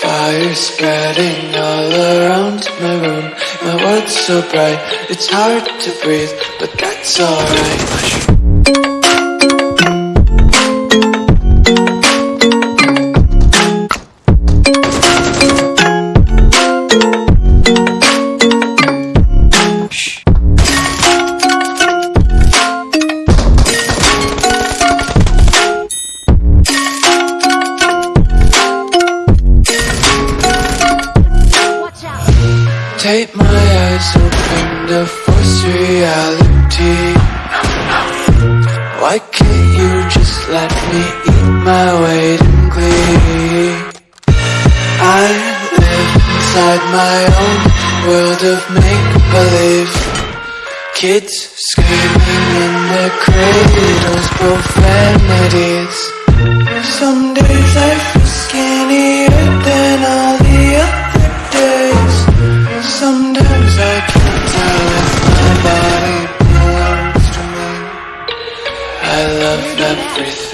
Fire spreading all around my room. My world's so bright, it's hard to breathe But that's alright Take my eyes open to force reality Why can't you just let me eat my weight in glee? I live inside my own world of make-believe Kids screaming in their cradles, body belongs to me I love everything